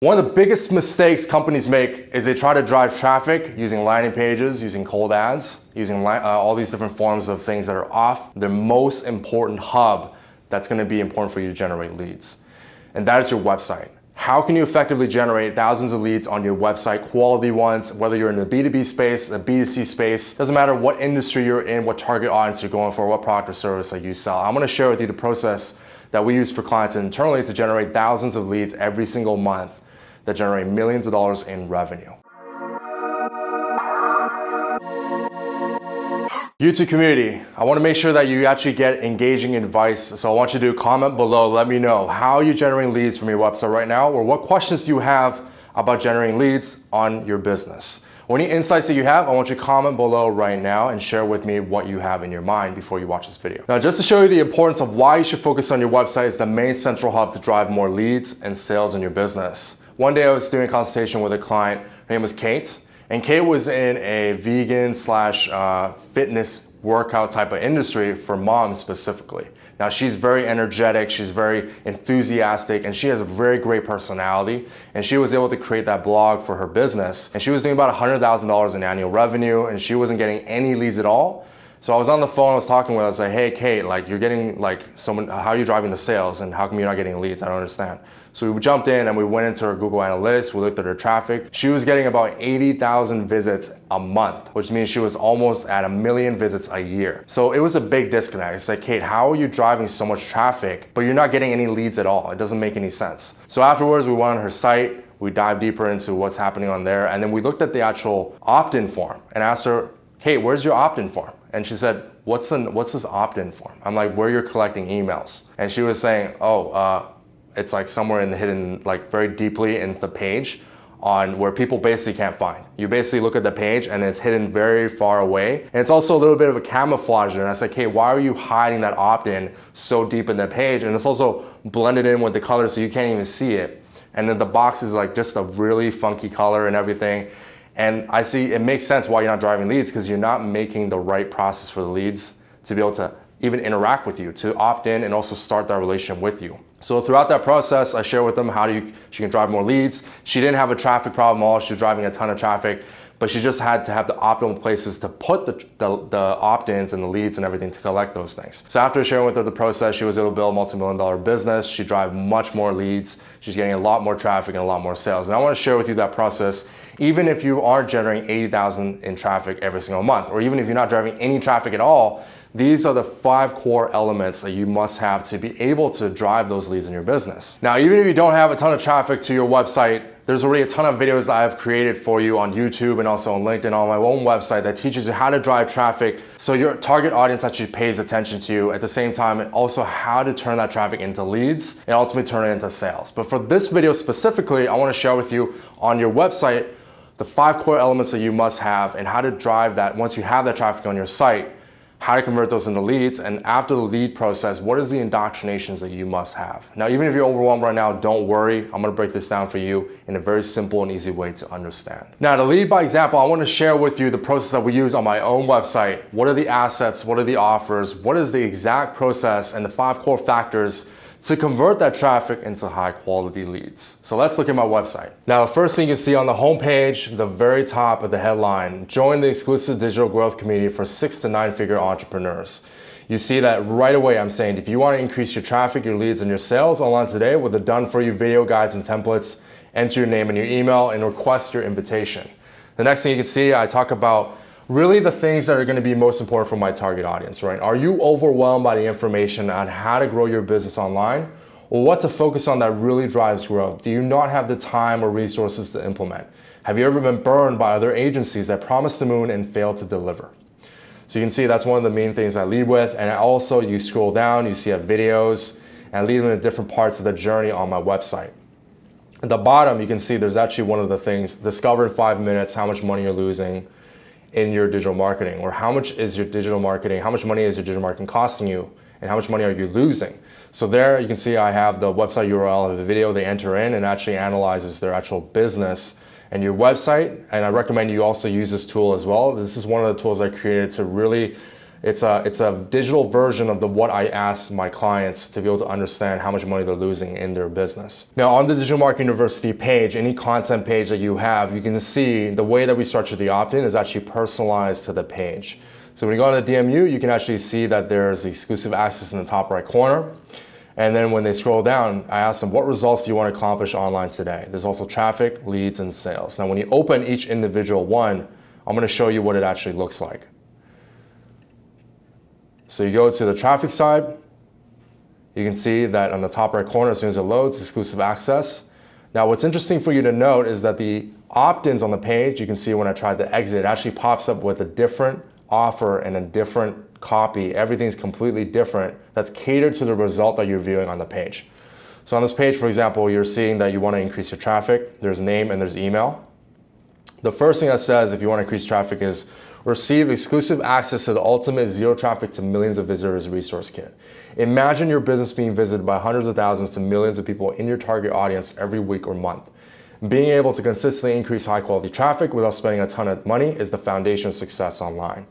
One of the biggest mistakes companies make is they try to drive traffic using landing pages, using cold ads, using uh, all these different forms of things that are off the most important hub that's gonna be important for you to generate leads. And that is your website. How can you effectively generate thousands of leads on your website, quality ones, whether you're in the B2B space, the B2C space, doesn't matter what industry you're in, what target audience you're going for, what product or service that you sell. I'm gonna share with you the process that we use for clients internally to generate thousands of leads every single month that generate millions of dollars in revenue. YouTube community, I want to make sure that you actually get engaging advice. So I want you to comment below. Let me know how you're generating leads from your website right now or what questions you have about generating leads on your business. Or any insights that you have, I want you to comment below right now and share with me what you have in your mind before you watch this video. Now, just to show you the importance of why you should focus on your website as the main central hub to drive more leads and sales in your business. One day I was doing a consultation with a client, her name was Kate, and Kate was in a vegan slash uh, fitness workout type of industry for moms specifically. Now she's very energetic, she's very enthusiastic, and she has a very great personality. And she was able to create that blog for her business. And she was doing about $100,000 in annual revenue, and she wasn't getting any leads at all. So I was on the phone, I was talking with her, I was like, hey Kate, like you're getting like someone, how are you driving the sales and how come you're not getting leads? I don't understand. So we jumped in and we went into her Google Analytics, we looked at her traffic. She was getting about 80,000 visits a month, which means she was almost at a million visits a year. So it was a big disconnect. It's like, Kate, how are you driving so much traffic, but you're not getting any leads at all? It doesn't make any sense. So afterwards, we went on her site, we dived deeper into what's happening on there, and then we looked at the actual opt-in form and asked her, Kate, where's your opt-in form? And she said, what's, an, what's this opt-in form? I'm like, where you're collecting emails. And she was saying, oh, uh, it's like somewhere in the hidden, like very deeply in the page on where people basically can't find. You basically look at the page and it's hidden very far away. And it's also a little bit of a camouflage there. And I said, hey, why are you hiding that opt-in so deep in the page? And it's also blended in with the color so you can't even see it. And then the box is like just a really funky color and everything. And I see it makes sense why you're not driving leads because you're not making the right process for the leads to be able to even interact with you, to opt in and also start that relationship with you. So throughout that process, I share with them how do you, she can drive more leads. She didn't have a traffic problem at all. She was driving a ton of traffic, but she just had to have the optimal places to put the, the, the opt-ins and the leads and everything to collect those things. So after sharing with her the process, she was able to build a multi-million dollar business. She drive much more leads. She's getting a lot more traffic and a lot more sales. And I want to share with you that process even if you aren't generating 80,000 in traffic every single month, or even if you're not driving any traffic at all, these are the five core elements that you must have to be able to drive those leads in your business. Now, even if you don't have a ton of traffic to your website, there's already a ton of videos I've created for you on YouTube and also on LinkedIn on my own website that teaches you how to drive traffic so your target audience actually pays attention to you at the same time and also how to turn that traffic into leads and ultimately turn it into sales. But for this video specifically, I wanna share with you on your website the five core elements that you must have and how to drive that once you have that traffic on your site how to convert those into leads, and after the lead process, what is the indoctrinations that you must have? Now, even if you're overwhelmed right now, don't worry. I'm gonna break this down for you in a very simple and easy way to understand. Now, to lead by example, I wanna share with you the process that we use on my own website. What are the assets? What are the offers? What is the exact process and the five core factors to convert that traffic into high quality leads. So let's look at my website. Now, the first thing you see on the homepage, the very top of the headline, join the exclusive digital growth community for six to nine figure entrepreneurs. You see that right away I'm saying if you want to increase your traffic, your leads, and your sales online today with the done for you video guides and templates, enter your name and your email and request your invitation. The next thing you can see, I talk about really the things that are going to be most important for my target audience, right? Are you overwhelmed by the information on how to grow your business online or what to focus on that really drives growth? Do you not have the time or resources to implement? Have you ever been burned by other agencies that promise the moon and fail to deliver? So you can see that's one of the main things I lead with. And also you scroll down, you see videos and I lead them to different parts of the journey on my website. At the bottom, you can see there's actually one of the things, discover in five minutes how much money you're losing, in your digital marketing or how much is your digital marketing, how much money is your digital marketing costing you and how much money are you losing? So there you can see I have the website URL of the video they enter in and actually analyzes their actual business and your website. And I recommend you also use this tool as well. This is one of the tools I created to really It's a, it's a digital version of the what I ask my clients to be able to understand how much money they're losing in their business. Now on the Digital Marketing University page, any content page that you have, you can see the way that we structure the opt-in is actually personalized to the page. So when you go on the DMU, you can actually see that there's exclusive access in the top right corner. And then when they scroll down, I ask them, what results do you want to accomplish online today? There's also traffic, leads, and sales. Now, when you open each individual one, I'm going to show you what it actually looks like. So you go to the traffic side. You can see that on the top right corner, as soon as it loads, exclusive access. Now, what's interesting for you to note is that the opt-ins on the page, you can see when I tried to exit, it actually pops up with a different offer and a different copy. Everything's completely different that's catered to the result that you're viewing on the page. So on this page, for example, you're seeing that you want to increase your traffic. There's name and there's email. The first thing that says if you want to increase traffic is receive exclusive access to the ultimate zero traffic to millions of visitors resource kit. Imagine your business being visited by hundreds of thousands to millions of people in your target audience every week or month. Being able to consistently increase high quality traffic without spending a ton of money is the foundation of success online.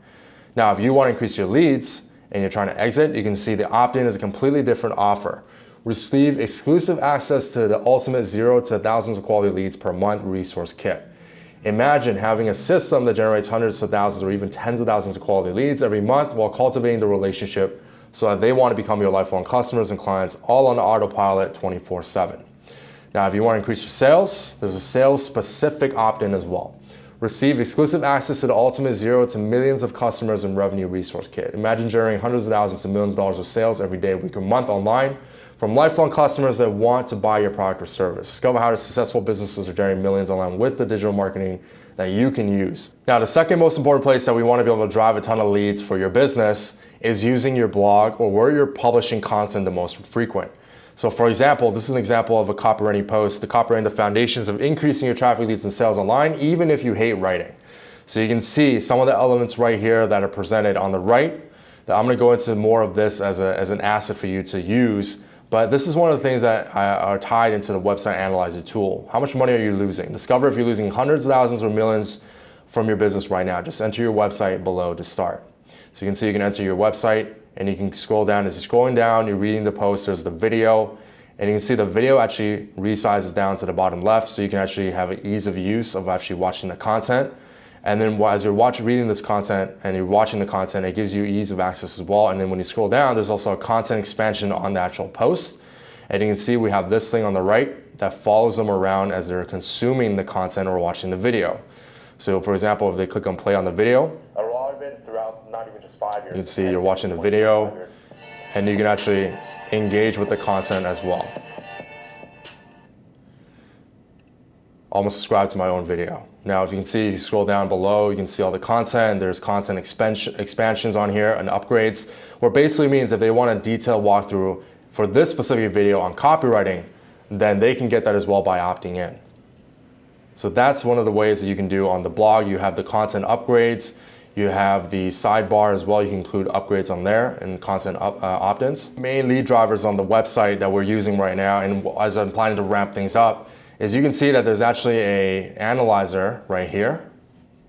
Now, if you want to increase your leads and you're trying to exit, you can see the opt-in is a completely different offer. Receive exclusive access to the ultimate zero to thousands of quality leads per month resource kit. Imagine having a system that generates hundreds of thousands or even tens of thousands of quality leads every month while cultivating the relationship so that they want to become your lifelong customers and clients all on autopilot 24 7. Now, if you want to increase your sales, there's a sales specific opt-in as well. Receive exclusive access to the ultimate zero to millions of customers and revenue resource kit. Imagine generating hundreds of thousands to millions of dollars of sales every day, week, or month online from lifelong customers that want to buy your product or service. Discover how to successful businesses are generating millions online with the digital marketing that you can use. Now, the second most important place that we want to be able to drive a ton of leads for your business is using your blog or where you're publishing content the most frequent. So for example, this is an example of a copywriting post, the copywriting the foundations of increasing your traffic leads and sales online, even if you hate writing. So you can see some of the elements right here that are presented on the right. That I'm gonna go into more of this as, a, as an asset for you to use, but this is one of the things that uh, are tied into the website analyzer tool. How much money are you losing? Discover if you're losing hundreds of thousands or millions from your business right now. Just enter your website below to start. So you can see you can enter your website, and you can scroll down. As you're scrolling down, you're reading the post, there's the video, and you can see the video actually resizes down to the bottom left, so you can actually have an ease of use of actually watching the content. And then as you're watching, reading this content and you're watching the content, it gives you ease of access as well. And then when you scroll down, there's also a content expansion on the actual post. And you can see we have this thing on the right that follows them around as they're consuming the content or watching the video. So for example, if they click on play on the video, five years. You can see you're watching the video and you can actually engage with the content as well. Almost subscribe to my own video. Now, if you can see, you scroll down below, you can see all the content. There's content expansion, expansions on here and upgrades, where basically means if they want a detailed walkthrough for this specific video on copywriting, then they can get that as well by opting in. So that's one of the ways that you can do on the blog. You have the content upgrades, you have the sidebar as well. You can include upgrades on there and content uh, opt-ins. Main lead drivers on the website that we're using right now, and as I'm planning to ramp things up, is you can see that there's actually a analyzer right here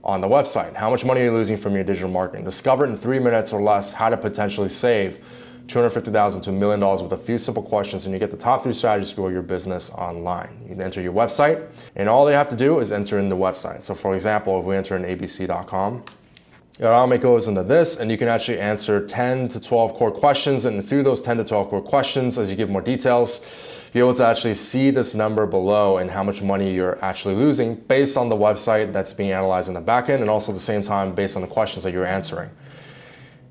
on the website. How much money are you losing from your digital marketing? Discover in three minutes or less how to potentially save 250,000 to a million dollars with a few simple questions and you get the top three strategies to grow your business online. You can enter your website and all they have to do is enter in the website. So for example, if we enter in abc.com, it goes into this and you can actually answer 10 to 12 core questions and through those 10 to 12 core questions as you give more details be able to actually see this number below and how much money you're actually losing based on the website that's being analyzed in the backend and also at the same time based on the questions that you're answering.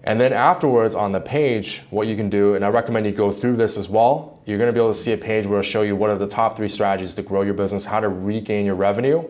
And then afterwards on the page, what you can do, and I recommend you go through this as well, you're gonna be able to see a page where it'll show you what are the top three strategies to grow your business, how to regain your revenue,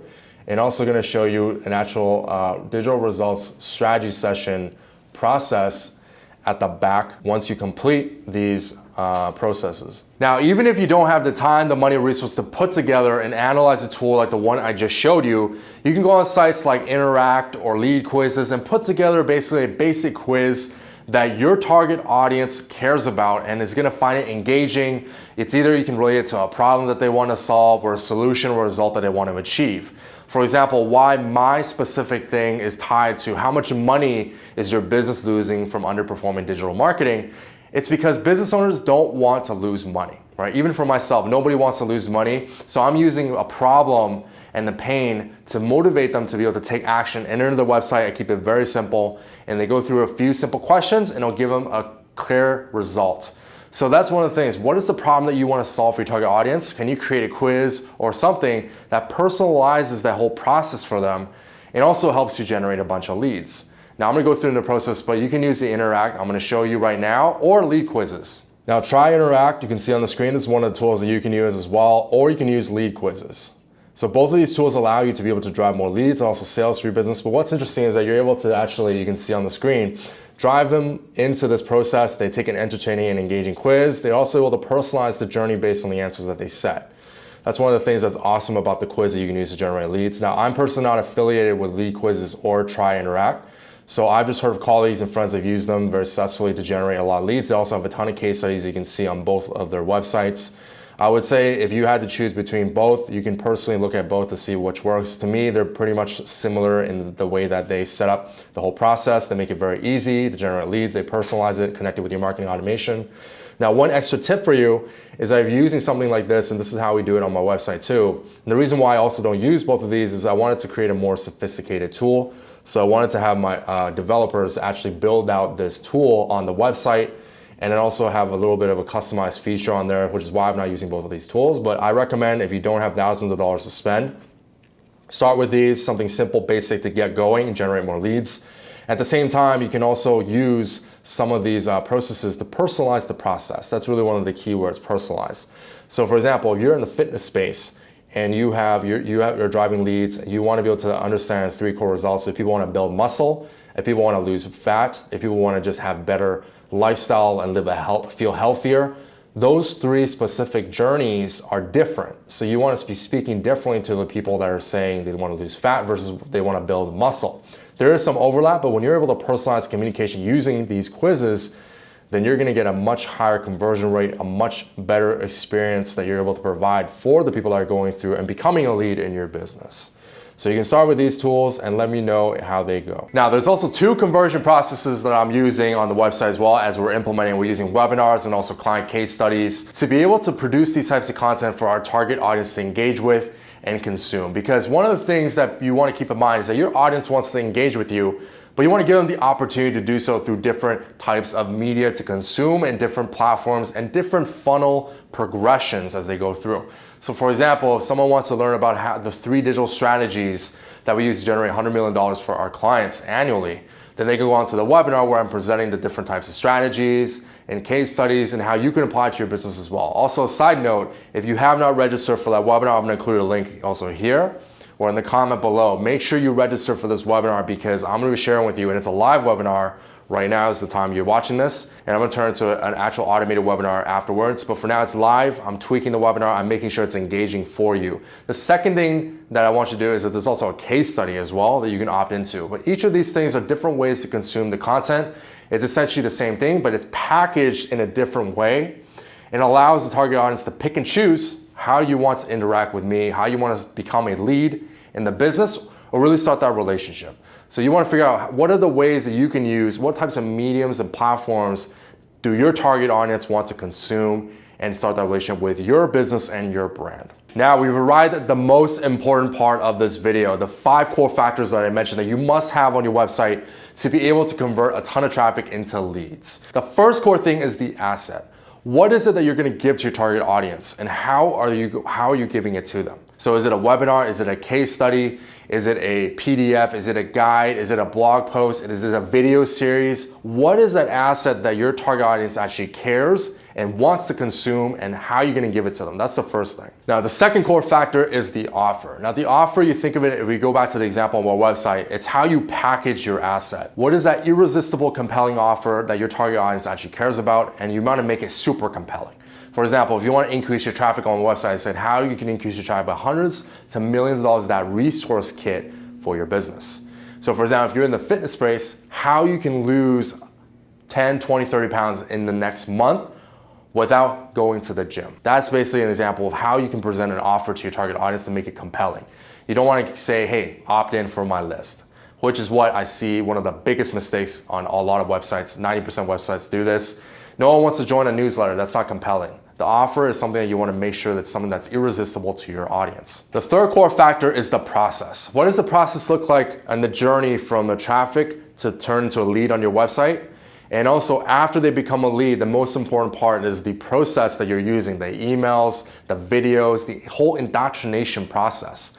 and also going to show you an actual uh, digital results strategy session process at the back once you complete these uh, processes. Now, even if you don't have the time, the money, or resources to put together and analyze a tool like the one I just showed you, you can go on sites like Interact or Lead Quizzes and put together basically a basic quiz that your target audience cares about and is gonna find it engaging. It's either you can relate it to a problem that they wanna solve or a solution or a result that they wanna achieve. For example, why my specific thing is tied to how much money is your business losing from underperforming digital marketing. It's because business owners don't want to lose money, right? Even for myself, nobody wants to lose money. So I'm using a problem and the pain to motivate them to be able to take action, enter the website. I keep it very simple and they go through a few simple questions and it'll give them a clear result. So that's one of the things. What is the problem that you want to solve for your target audience? Can you create a quiz or something that personalizes that whole process for them? It also helps you generate a bunch of leads. Now I'm gonna go through the process, but you can use the Interact. I'm gonna show you right now, or lead quizzes. Now try Interact, you can see on the screen, this is one of the tools that you can use as well, or you can use lead quizzes. So both of these tools allow you to be able to drive more leads and also sales for your business. But what's interesting is that you're able to actually, you can see on the screen, drive them into this process. They take an entertaining and engaging quiz. They're also able to personalize the journey based on the answers that they set. That's one of the things that's awesome about the quiz that you can use to generate leads. Now, I'm personally not affiliated with lead quizzes or Try Interact. So I've just heard of colleagues and friends that have used them very successfully to generate a lot of leads. They also have a ton of case studies you can see on both of their websites. I would say if you had to choose between both, you can personally look at both to see which works. To me, they're pretty much similar in the way that they set up the whole process. They make it very easy to generate leads. They personalize it, connect it with your marketing automation. Now, one extra tip for you is I've using something like this, and this is how we do it on my website too. And the reason why I also don't use both of these is I wanted to create a more sophisticated tool. So I wanted to have my uh, developers actually build out this tool on the website and then also have a little bit of a customized feature on there, which is why I'm not using both of these tools. But I recommend if you don't have thousands of dollars to spend, start with these, something simple, basic to get going and generate more leads. At the same time, you can also use some of these uh, processes to personalize the process. That's really one of the keywords, personalize. So for example, if you're in the fitness space and you have, you're, you have, driving leads, you want to be able to understand three core results. If people want to build muscle, if people want to lose fat, if people want to just have better lifestyle and live a health, feel healthier, those three specific journeys are different. So you want to be speaking differently to the people that are saying they want to lose fat versus they want to build muscle. There is some overlap, but when you're able to personalize communication using these quizzes, then you're going to get a much higher conversion rate, a much better experience that you're able to provide for the people that are going through and becoming a lead in your business. So you can start with these tools and let me know how they go. Now there's also two conversion processes that I'm using on the website as well as we're implementing. We're using webinars and also client case studies to be able to produce these types of content for our target audience to engage with and consume. Because one of the things that you want to keep in mind is that your audience wants to engage with you, but you want to give them the opportunity to do so through different types of media to consume and different platforms and different funnel progressions as they go through. So for example, if someone wants to learn about how the three digital strategies that we use to generate $100 million for our clients annually, then they can go on to the webinar where I'm presenting the different types of strategies and case studies and how you can apply to your business as well. Also, a side note, if you have not registered for that webinar, I'm gonna include a link also here or in the comment below. Make sure you register for this webinar because I'm gonna be sharing with you and it's a live webinar Right now is the time you're watching this and I'm gonna turn it to an actual automated webinar afterwards. But for now it's live, I'm tweaking the webinar, I'm making sure it's engaging for you. The second thing that I want you to do is that there's also a case study as well that you can opt into. But each of these things are different ways to consume the content. It's essentially the same thing, but it's packaged in a different way. It allows the target audience to pick and choose how you want to interact with me, how you want to become a lead in the business, or really start that relationship. So you want to figure out what are the ways that you can use, what types of mediums and platforms do your target audience want to consume and start that relationship with your business and your brand. Now we've arrived at the most important part of this video, the five core factors that I mentioned that you must have on your website to be able to convert a ton of traffic into leads. The first core thing is the asset. What is it that you're gonna give to your target audience and how are you, how are you giving it to them? So is it a webinar? Is it a case study? Is it a PDF? Is it a guide? Is it a blog post? Is it a video series? What is that asset that your target audience actually cares and wants to consume and how you're gonna give it to them? That's the first thing. Now, the second core factor is the offer. Now, the offer, you think of it, if we go back to the example on our website, it's how you package your asset. What is that irresistible, compelling offer that your target audience actually cares about and you wanna make it super compelling? For example, if you want to increase your traffic on a website, I said how you can increase your traffic by hundreds to millions of dollars that resource kit for your business. So for example, if you're in the fitness space, how you can lose 10, 20, 30 pounds in the next month without going to the gym. That's basically an example of how you can present an offer to your target audience to make it compelling. You don't want to say, hey, opt in for my list, which is what I see one of the biggest mistakes on a lot of websites. 90% websites do this. No one wants to join a newsletter. That's not compelling. The offer is something that you want to make sure that's something that's irresistible to your audience. The third core factor is the process. What does the process look like and the journey from the traffic to turn into a lead on your website? And also after they become a lead, the most important part is the process that you're using, the emails, the videos, the whole indoctrination process.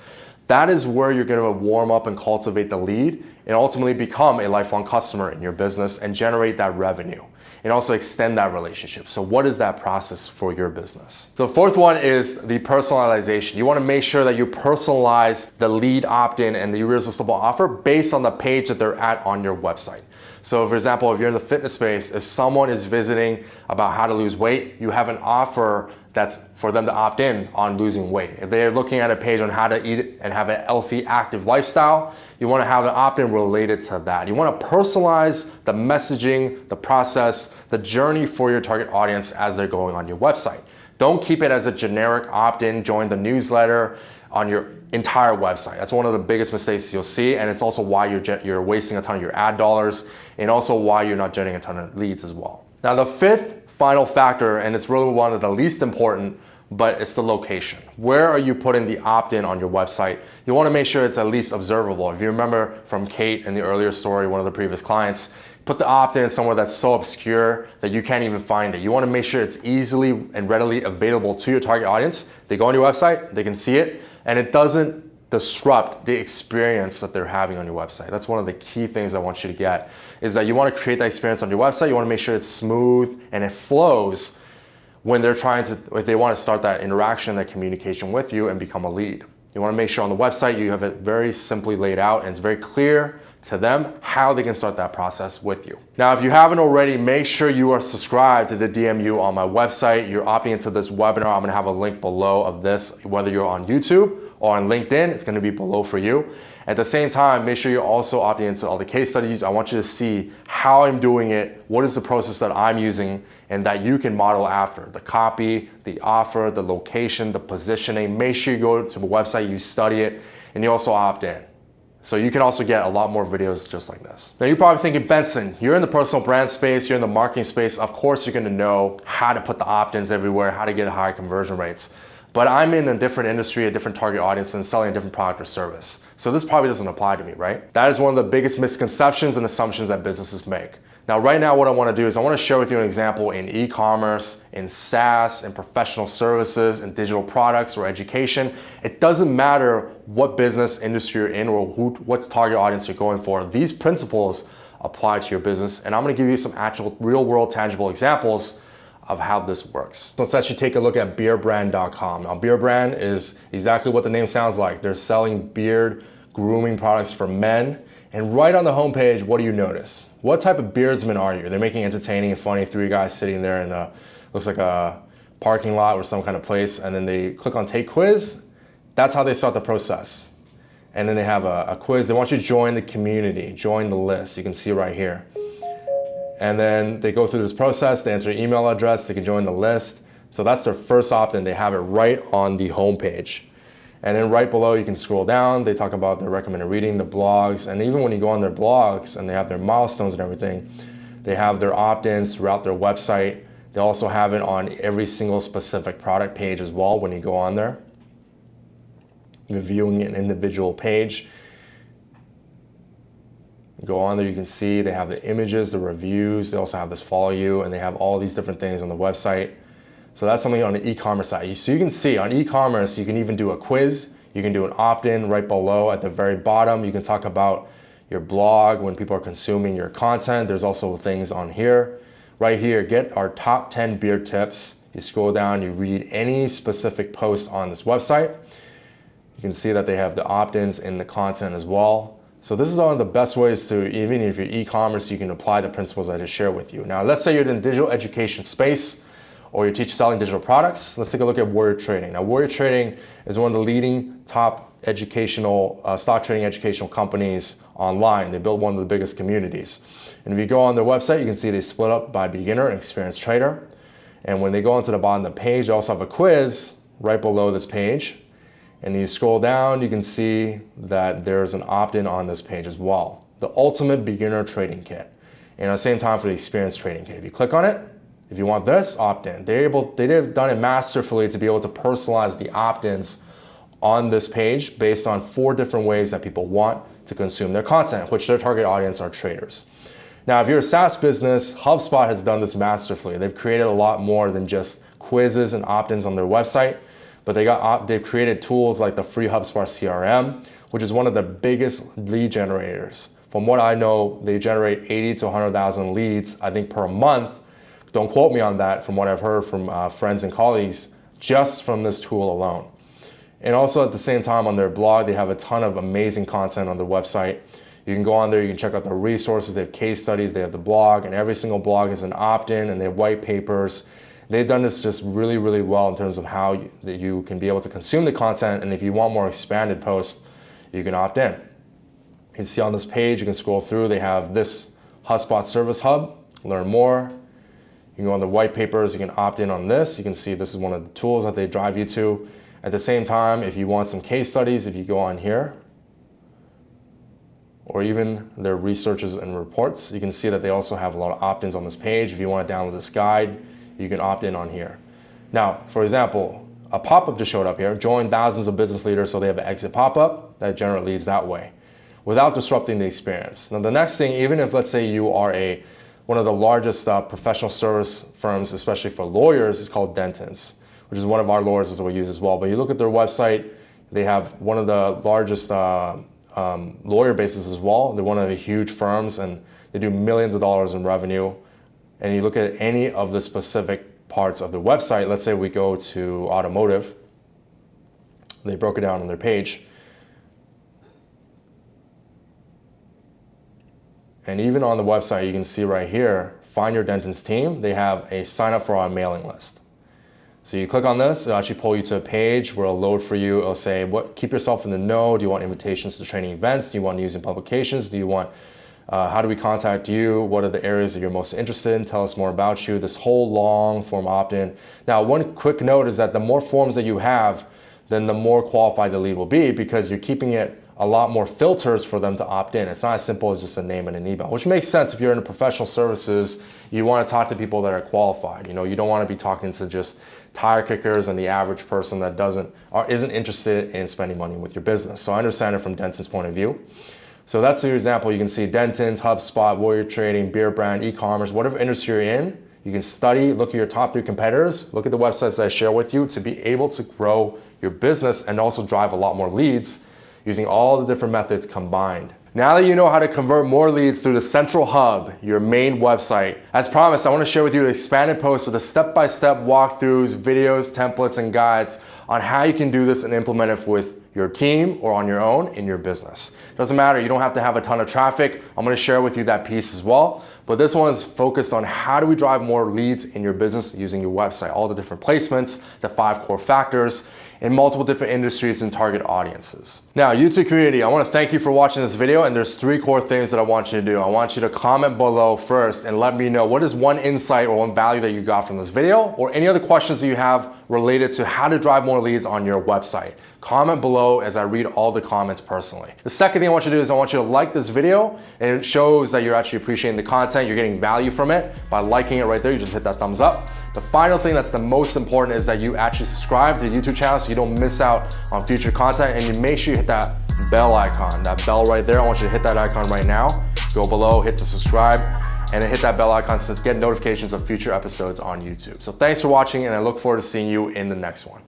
That is where you're gonna warm up and cultivate the lead and ultimately become a lifelong customer in your business and generate that revenue and also extend that relationship. So what is that process for your business? So fourth one is the personalization. You wanna make sure that you personalize the lead opt-in and the irresistible offer based on the page that they're at on your website. So for example, if you're in the fitness space, if someone is visiting about how to lose weight, you have an offer that's for them to opt in on losing weight. If they're looking at a page on how to eat and have a healthy, active lifestyle, you wanna have an opt-in related to that. You wanna personalize the messaging, the process, the journey for your target audience as they're going on your website. Don't keep it as a generic opt-in, join the newsletter on your entire website. That's one of the biggest mistakes you'll see, and it's also why you're, you're wasting a ton of your ad dollars and also why you're not generating a ton of leads as well. Now the fifth final factor, and it's really one of the least important, but it's the location. Where are you putting the opt-in on your website? You wanna make sure it's at least observable. If you remember from Kate in the earlier story, one of the previous clients, put the opt-in somewhere that's so obscure that you can't even find it. You wanna make sure it's easily and readily available to your target audience. They go on your website, they can see it, and it doesn't disrupt the experience that they're having on your website. That's one of the key things I want you to get is that you want to create that experience on your website. You want to make sure it's smooth and it flows when they're trying to, if they want to start that interaction, that communication with you and become a lead. You want to make sure on the website you have it very simply laid out and it's very clear to them how they can start that process with you. Now, if you haven't already, make sure you are subscribed to the DMU on my website. You're opting into this webinar. I'm gonna have a link below of this, whether you're on YouTube or on LinkedIn, it's gonna be below for you. At the same time, make sure you're also opting into all the case studies. I want you to see how I'm doing it, what is the process that I'm using, and that you can model after. The copy, the offer, the location, the positioning. Make sure you go to the website, you study it, and you also opt in. So you can also get a lot more videos just like this. Now you're probably thinking, Benson, you're in the personal brand space, you're in the marketing space. Of course, you're gonna know how to put the opt-ins everywhere, how to get high conversion rates. But I'm in a different industry, a different target audience, and selling a different product or service. So this probably doesn't apply to me, right? That is one of the biggest misconceptions and assumptions that businesses make. Now, right now, what I wanna do is I wanna share with you an example in e-commerce, in SaaS, in professional services, in digital products or education. It doesn't matter what business industry you're in or who, what target audience you're going for. These principles apply to your business. And I'm gonna give you some actual real world tangible examples of how this works. Let's actually take a look at beardbrand.com. Now, Beardbrand is exactly what the name sounds like. They're selling beard grooming products for men and right on the homepage, what do you notice? What type of beardsman are you? They're making entertaining and funny three guys sitting there in a, looks like a parking lot or some kind of place, and then they click on take quiz. That's how they start the process. And then they have a, a quiz. They want you to join the community, join the list. You can see right here. And then they go through this process, they enter email address, they can join the list. So that's their first opt-in. They have it right on the homepage. And then right below, you can scroll down. They talk about their recommended reading, the blogs, and even when you go on their blogs and they have their milestones and everything, they have their opt-ins throughout their website. They also have it on every single specific product page as well when you go on there. Reviewing an individual page. go on there, you can see they have the images, the reviews. They also have this follow you, and they have all these different things on the website. So that's something on the e-commerce side. So you can see on e-commerce, you can even do a quiz. You can do an opt-in right below at the very bottom. You can talk about your blog when people are consuming your content. There's also things on here. Right here, get our top 10 beer tips. You scroll down, you read any specific post on this website. You can see that they have the opt-ins in the content as well. So this is one of the best ways to, even if you're e-commerce, you can apply the principles I just shared with you. Now, let's say you're in the digital education space or you teach selling digital products, let's take a look at Warrior Trading. Now, Warrior Trading is one of the leading top educational, uh, stock trading educational companies online. They build one of the biggest communities. And if you go on their website, you can see they split up by beginner and experienced trader. And when they go onto the bottom of the page, they also have a quiz right below this page. And you scroll down, you can see that there's an opt-in on this page as well. The ultimate beginner trading kit. And at the same time for the experienced trading kit. If you click on it, if you want this, opt-in. They're able, they've done it masterfully to be able to personalize the opt-ins on this page based on four different ways that people want to consume their content, which their target audience are traders. Now, if you're a SaaS business, HubSpot has done this masterfully. They've created a lot more than just quizzes and opt-ins on their website, but they got they've created tools like the free HubSpot CRM, which is one of the biggest lead generators. From what I know, they generate 80 to 100,000 leads, I think, per month. Don't quote me on that from what I've heard from uh, friends and colleagues, just from this tool alone. And also at the same time on their blog, they have a ton of amazing content on their website. You can go on there, you can check out the resources, they have case studies, they have the blog, and every single blog is an opt-in and they have white papers. They've done this just really, really well in terms of how you, that you can be able to consume the content. And if you want more expanded posts, you can opt in. You can see on this page, you can scroll through, they have this HubSpot Service Hub, learn more. You can go on the white papers, you can opt in on this. You can see this is one of the tools that they drive you to. At the same time, if you want some case studies, if you go on here, or even their researches and reports. You can see that they also have a lot of opt-ins on this page. If you want to download this guide, you can opt in on here. Now, for example, a pop-up just showed up here, join thousands of business leaders so they have an exit pop-up that generally leads that way without disrupting the experience. Now, the next thing, even if let's say you are a one of the largest uh, professional service firms, especially for lawyers, is called Dentons, which is one of our lawyers that we use as well. But you look at their website, they have one of the largest uh, um, lawyer bases as well. They're one of the huge firms and they do millions of dollars in revenue. And you look at any of the specific parts of the website, let's say we go to automotive, they broke it down on their page. And even on the website, you can see right here, find your Dentons team. They have a sign up for our mailing list. So you click on this, it'll actually pull you to a page where it'll load for you. It'll say, what, keep yourself in the know. Do you want invitations to training events? Do you want news and publications? Do you want, uh, how do we contact you? What are the areas that you're most interested in? Tell us more about you. This whole long form opt-in. Now, one quick note is that the more forms that you have, then the more qualified the lead will be because you're keeping it a lot more filters for them to opt in. It's not as simple as just a name and an email, which makes sense if you're in professional services, you want to talk to people that are qualified. You know, you don't want to be talking to just tire kickers and the average person that doesn't or isn't interested in spending money with your business. So I understand it from Denton's point of view. So that's the example. You can see Denton's, HubSpot, Warrior Trading, Beardbrand, e-commerce, whatever industry you're in, you can study, look at your top three competitors, look at the websites that I share with you to be able to grow your business and also drive a lot more leads using all the different methods combined. Now that you know how to convert more leads through the central hub, your main website, as promised, I want to share with you an expanded post with the step-by-step -step walkthroughs, videos, templates, and guides on how you can do this and implement it with your team or on your own in your business. Doesn't matter, you don't have to have a ton of traffic. I'm gonna share with you that piece as well. But this one is focused on how do we drive more leads in your business using your website, all the different placements, the five core factors, in multiple different industries and target audiences. Now, YouTube community, I wanna thank you for watching this video and there's three core things that I want you to do. I want you to comment below first and let me know what is one insight or one value that you got from this video or any other questions that you have related to how to drive more leads on your website. Comment below as I read all the comments personally. The second thing I want you to do is I want you to like this video and it shows that you're actually appreciating the content, you're getting value from it. By liking it right there, you just hit that thumbs up. The final thing that's the most important is that you actually subscribe to the YouTube channel so you don't miss out on future content and you make sure you hit that bell icon, that bell right there. I want you to hit that icon right now. Go below, hit the subscribe, and hit that bell icon to get notifications of future episodes on YouTube. So thanks for watching and I look forward to seeing you in the next one.